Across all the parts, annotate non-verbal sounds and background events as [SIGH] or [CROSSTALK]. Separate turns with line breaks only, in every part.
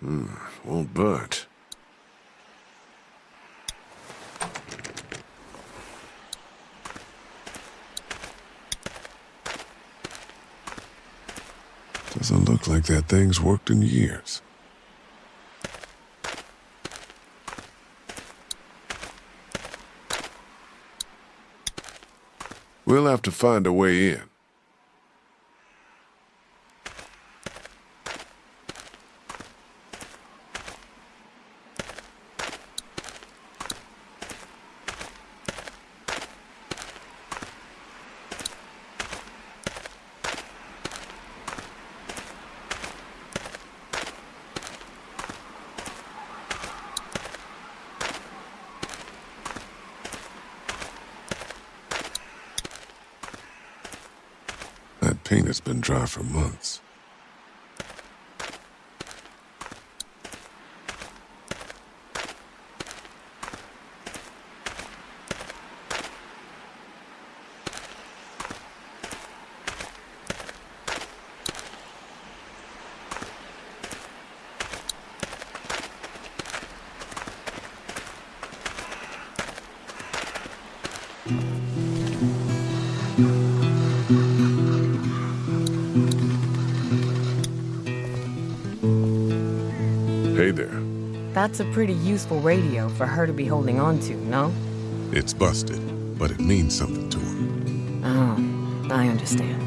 hmm, won't budge. Doesn't look like that thing's worked in years. We'll have to find a way in. Has been dry for months. Hey
That's a pretty useful radio for her to be holding on to, no?
It's busted, but it means something to her.
Oh, I understand.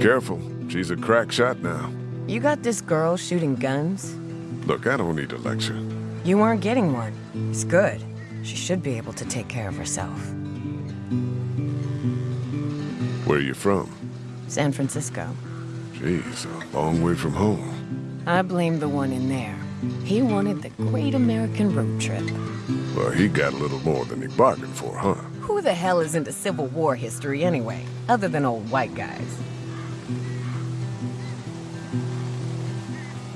Careful. She's a crack shot now.
You got this girl shooting guns?
Look, I don't need a lecture.
You aren't getting one. It's good. She should be able to take care of herself.
Where are you from?
San Francisco.
Jeez, a long way from home.
I blame the one in there. He wanted the great American road trip.
Well, he got a little more than he bargained for, huh?
Who the hell is into Civil War history anyway, other than old white guys?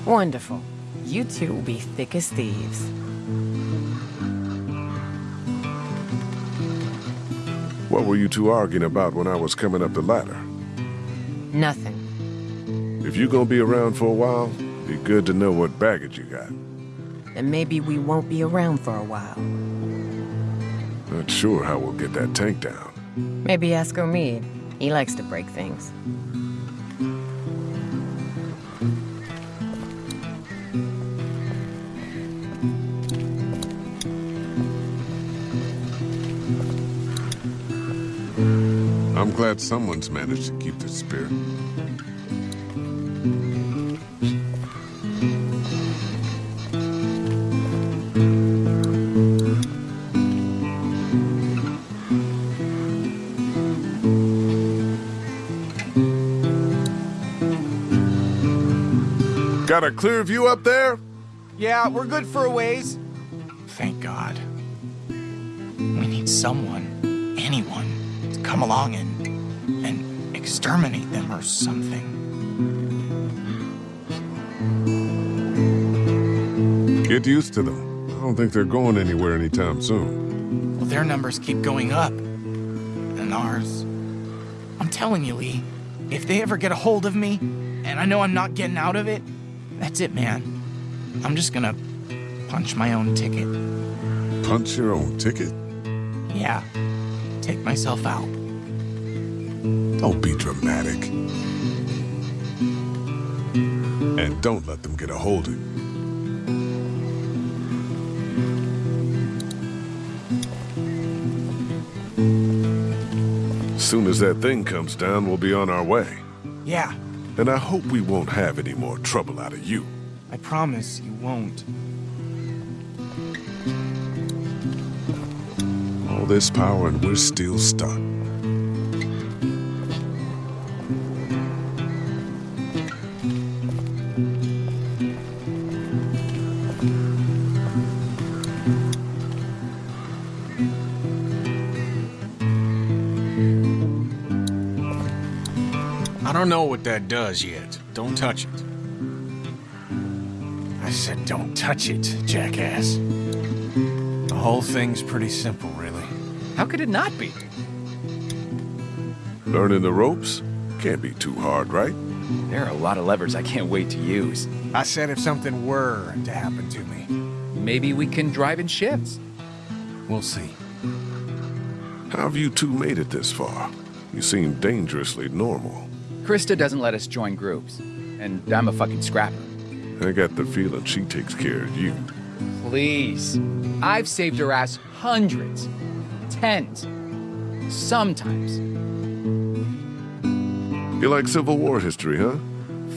Wonderful. You two will be thick as thieves.
What were you two arguing about when I was coming up the ladder?
Nothing.
If you're gonna be around for a while, be good to know what baggage you got.
And maybe we won't be around for a while.
Not sure how we'll get that tank down.
Maybe ask Omid. He likes to break things.
I'm glad someone's managed to keep the spirit. Got a clear view up there?
Yeah, we're good for a ways.
Thank God. We need someone, anyone, to come along and and exterminate them or something.
Get used to them. I don't think they're going anywhere anytime soon.
Well, their numbers keep going up. And ours. I'm telling you, Lee, if they ever get a hold of me, and I know I'm not getting out of it, that's it, man. I'm just gonna punch my own ticket.
Punch your own ticket?
Yeah. Take myself out.
Don't be dramatic. And don't let them get a hold of you. As Soon as that thing comes down, we'll be on our way.
Yeah,
And I hope we won't have any more trouble out of you.
I promise you won't.
All this power and we're still stuck.
Know what that does yet. Don't touch it. I said don't touch it, jackass. The whole thing's pretty simple, really. How could it not be?
Learning the ropes can't be too hard, right?
There are a lot of levers I can't wait to use.
I said if something were to happen to me.
Maybe we can drive in shifts.
We'll see.
How have you two made it this far? You seem dangerously normal.
Christa doesn't let us join groups, and I'm a fucking scrapper.
I got the feeling she takes care of you.
Please. I've saved her ass hundreds, tens, sometimes.
You like Civil War history, huh?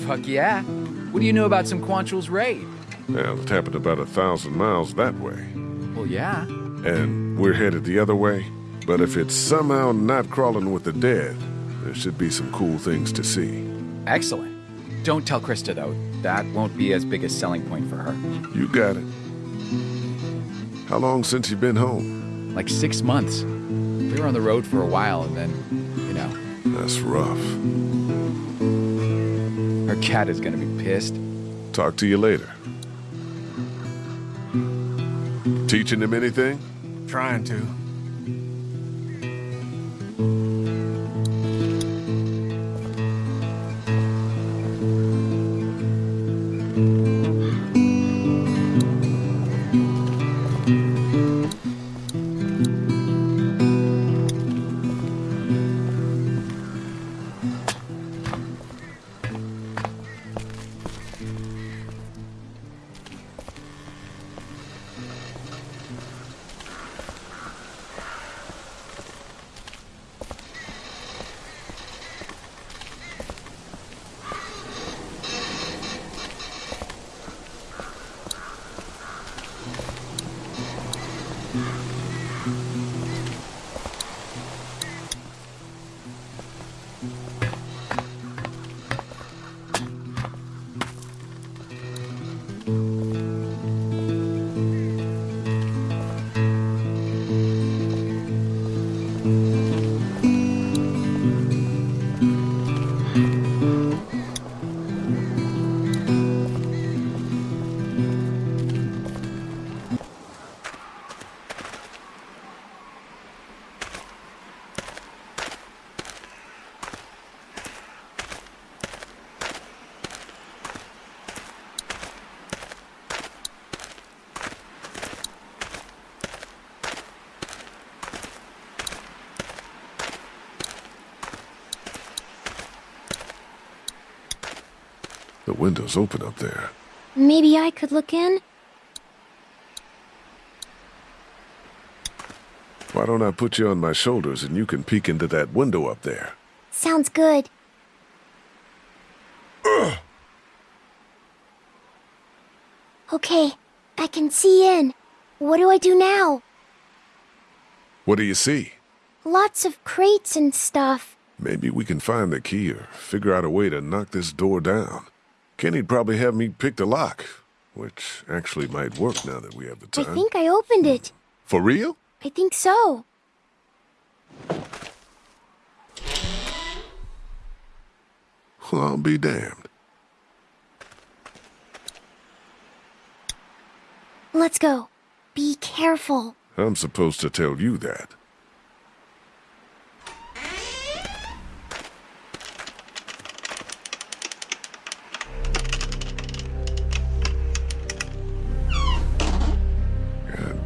Fuck yeah. What do you know about some Quantrill's raid?
Well, it happened about a thousand miles that way.
Well, yeah.
And we're headed the other way. But if it's somehow not crawling with the dead, there should be some cool things to see.
Excellent. Don't tell Christa, though. That won't be as big a selling point for her.
You got it. How long since you've been home?
Like six months. We were on the road for a while, and then, you know,
That's rough.
her cat is gonna be pissed.
Talk to you later. Teaching him anything?
Trying to.
Window's open up there.
Maybe I could look in?
Why don't I put you on my shoulders and you can peek into that window up there?
Sounds good. Okay, I can see in. What do I do now?
What do you see?
Lots of crates and stuff.
Maybe we can find the key or figure out a way to knock this door down. Kenny'd probably have me pick the lock, which actually might work now that we have the time.
I think I opened it.
For real?
I think so.
Well, I'll be damned.
Let's go. Be careful.
I'm supposed to tell you that.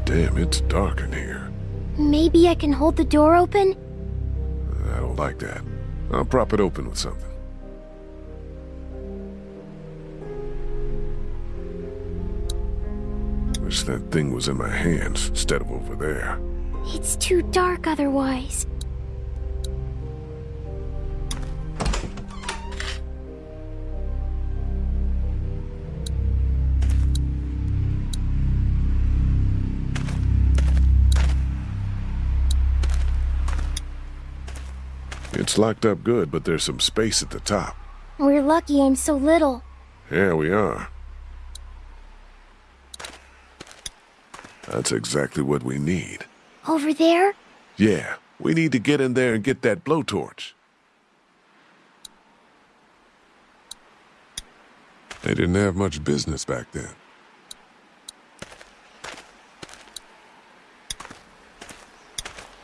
Damn, it's dark in here.
Maybe I can hold the door open?
I don't like that. I'll prop it open with something. Wish that thing was in my hands instead of over there.
It's too dark otherwise.
It's locked up good, but there's some space at the top.
We're lucky I'm so little.
Yeah, we are. That's exactly what we need.
Over there?
Yeah, we need to get in there and get that blowtorch. They didn't have much business back then.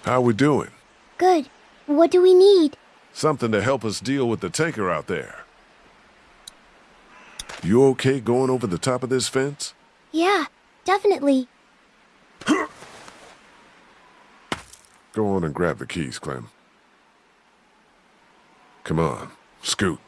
How we doing?
Good. What do we need?
Something to help us deal with the tanker out there. You okay going over the top of this fence?
Yeah, definitely.
Go on and grab the keys, Clem. Come on, scoot.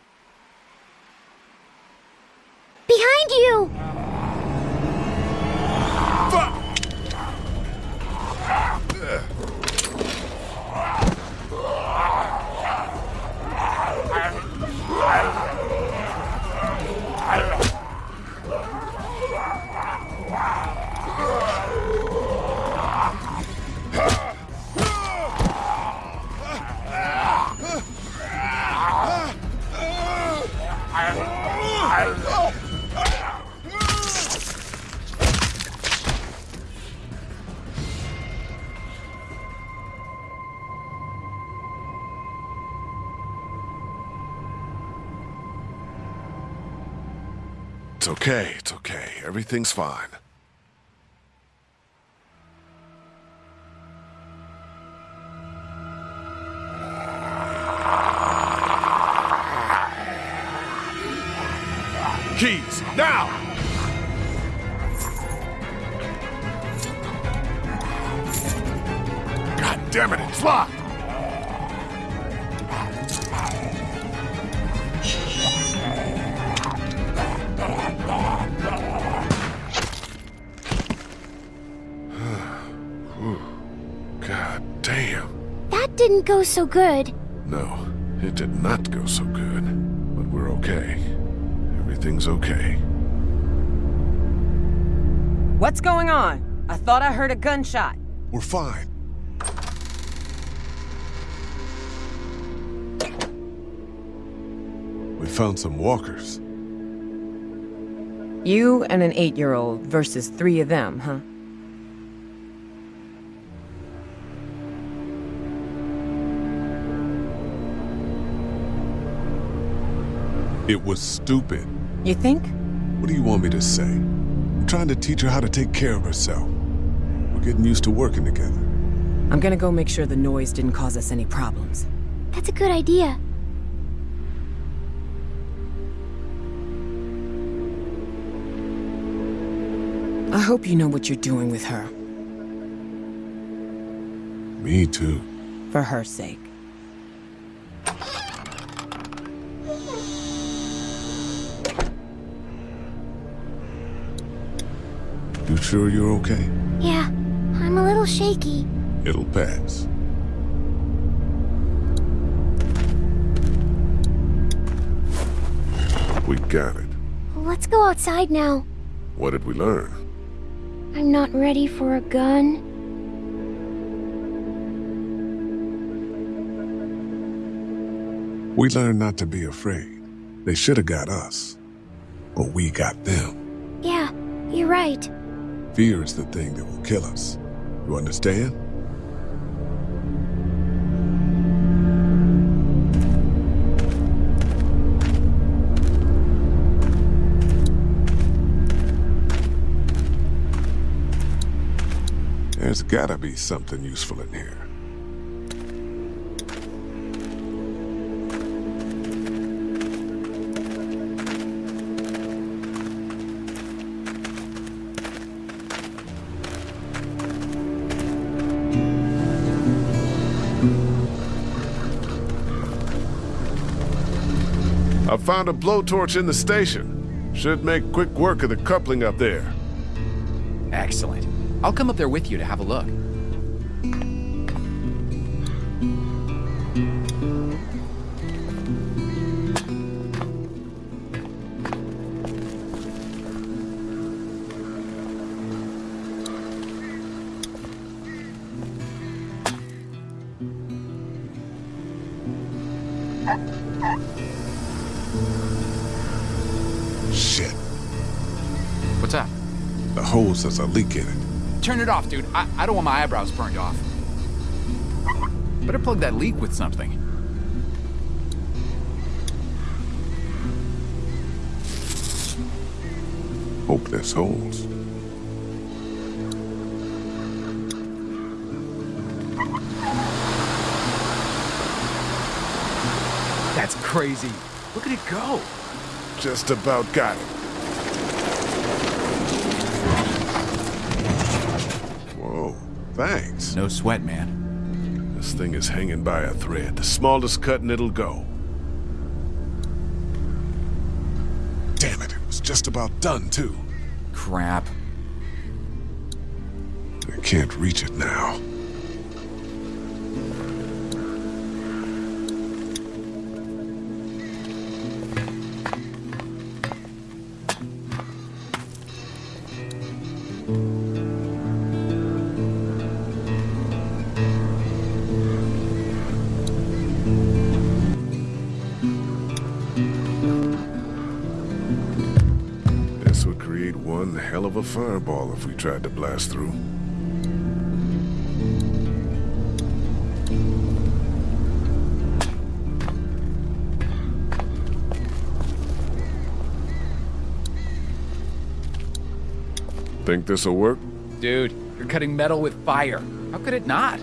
Okay, it's okay. Everything's fine. Keys, now! God damn it, it's locked!
Didn't go so good.
No, it did not go so good. But we're okay. Everything's okay.
What's going on? I thought I heard a gunshot.
We're fine. We found some walkers.
You and an eight-year-old versus three of them, huh?
It was stupid.
You think?
What do you want me to say? I'm trying to teach her how to take care of herself. We're getting used to working together.
I'm gonna go make sure the noise didn't cause us any problems.
That's a good idea.
I hope you know what you're doing with her,
Me too.
for her sake.
You sure you're okay?
Yeah, I'm a little shaky.
It'll pass. We got it.
Let's go outside now.
What did we learn?
I'm not ready for a gun.
We learned not to be afraid. They should have got us. But we got them.
Yeah, you're right.
Fear is the thing that will kill us. You understand? There's gotta be something useful in here. Found a blowtorch in the station. Should make quick work of the coupling up there.
Excellent. I'll come up there with you to have a look.
Shit. Hose has a leak in it.
Turn it off, dude. I, I don't want my eyebrows burned off. Better plug that leak with something.
Hope this holds.
That's crazy. Look at it go.
Just about got it. Thanks.
No sweat, man.
This thing is hanging by a thread. The smallest cut and it'll go. Damn it, it was just about done, too.
Crap.
I can't reach it now. If we tried to blast through. Think this'll work?
Dude, you're cutting metal with fire. How could it not?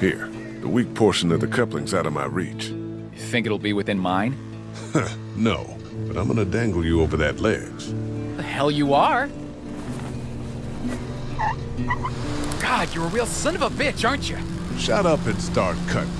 Here, the weak portion of the coupling's out of my reach.
You think it'll be within mine? [LAUGHS]
No, but I'm gonna dangle you over that ledge.
The hell you are? God, you're a real son of a bitch, aren't you?
Shut up and start cutting.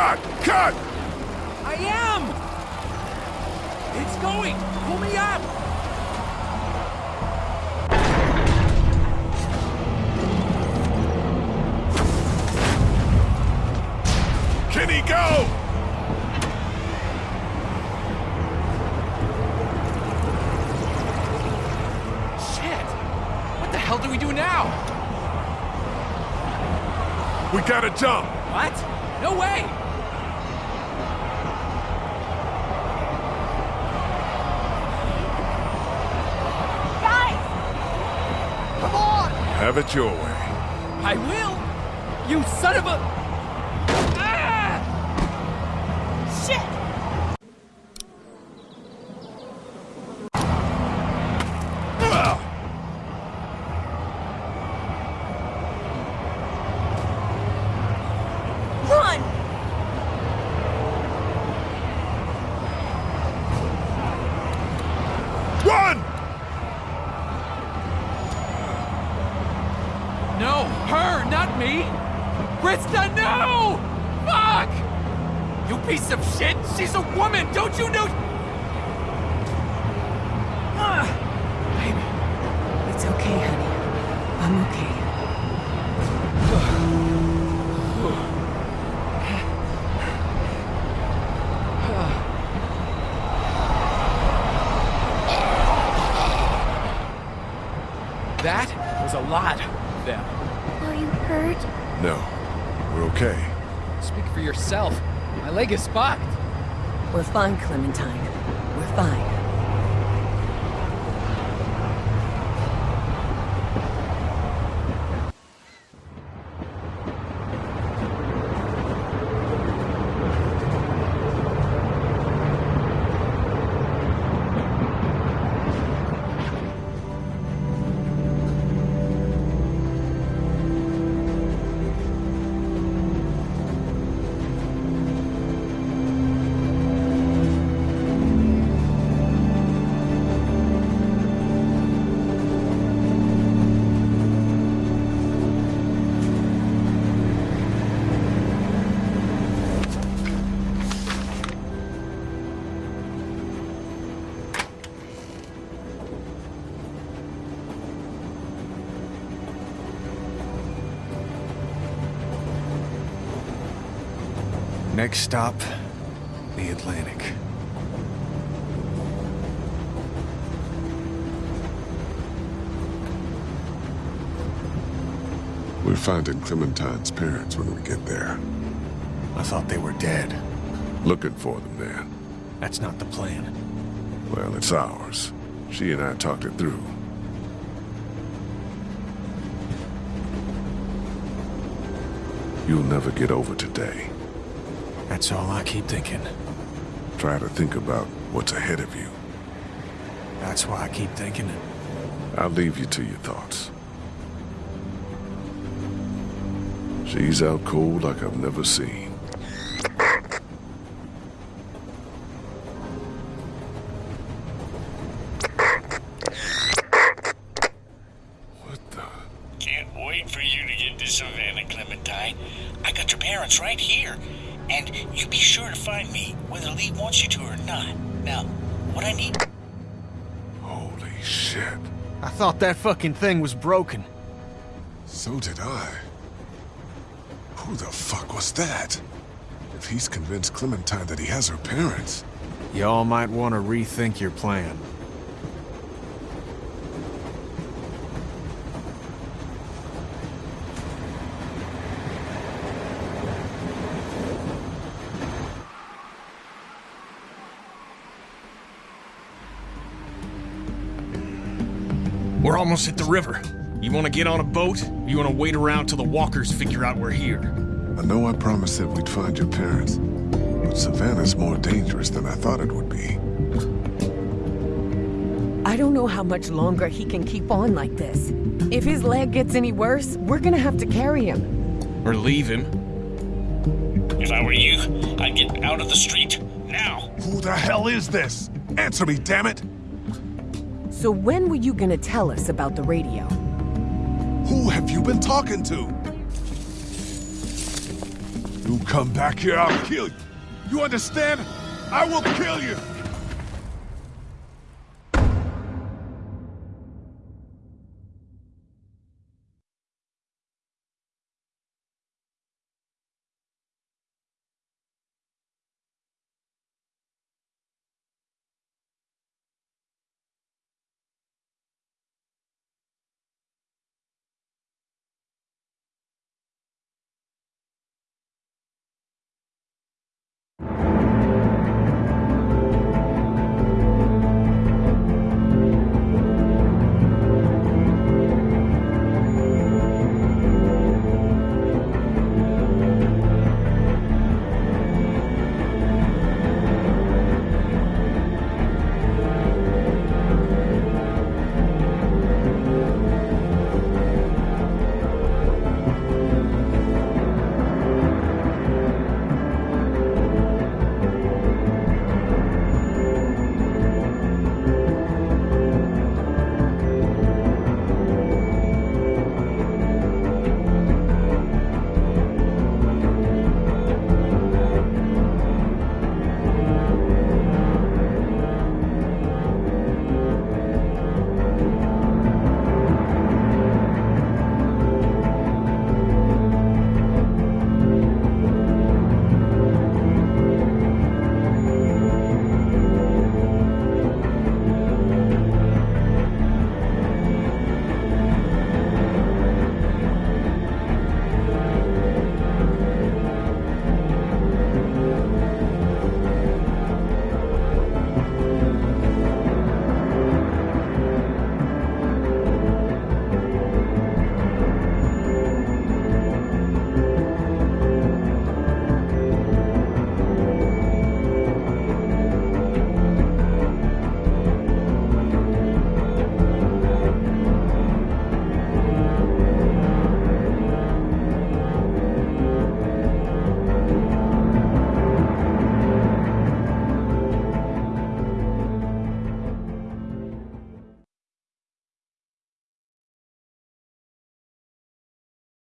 Cut! Cut!
I am! It's going! Pull me up!
Kenny, go!
Shit! What the hell do we do now?
We gotta jump! Have it your way.
I will! You son of a... Ah!
Shit! Run!
Run!
No, her, not me! Christa, no! Fuck! You piece of shit! She's a woman! Don't you know? Ah! Baby,
It's okay, honey. I'm okay.
that was a lot of them.
Are you hurt?
No, we're okay.
Speak for yourself. My leg is fucked.
We're fine, Clementine. We're fine.
Next stop, the Atlantic.
We're finding Clementine's parents when we get there.
I thought they were dead.
Looking for them, man.
That's not the plan.
Well, it's ours. She and I talked it through. You'll never get over today.
That's all I keep thinking.
Try to think about what's ahead of you.
That's why I keep thinking it.
I'll leave you to your thoughts. She's out cold like I've never seen. What the?
Can't wait for you to get to Savannah, Clementine. I got your parents right here. And you be sure to find me, whether Lee wants you to or not. Now, what I need...
Holy shit.
I thought that fucking thing was broken.
So did I. Who the fuck was that? If he's convinced Clementine that he has her parents,
Y'all might want to rethink your plan.
We're almost at the river. You want to get on a boat? Or you want to wait around till the walkers figure out we're here?
I know I promised that we'd find your parents, but Savannah's more dangerous than I thought it would be.
I don't know how much longer he can keep on like this. If his leg gets any worse, we're gonna have to carry him.
Or leave him?
If I were you, I'd get out of the street. Now!
Who the hell is this? Answer me, damn it!
So when were you gonna tell us about the radio?
Who have you been talking to? You come back here, I'll kill you. You understand? I will kill you!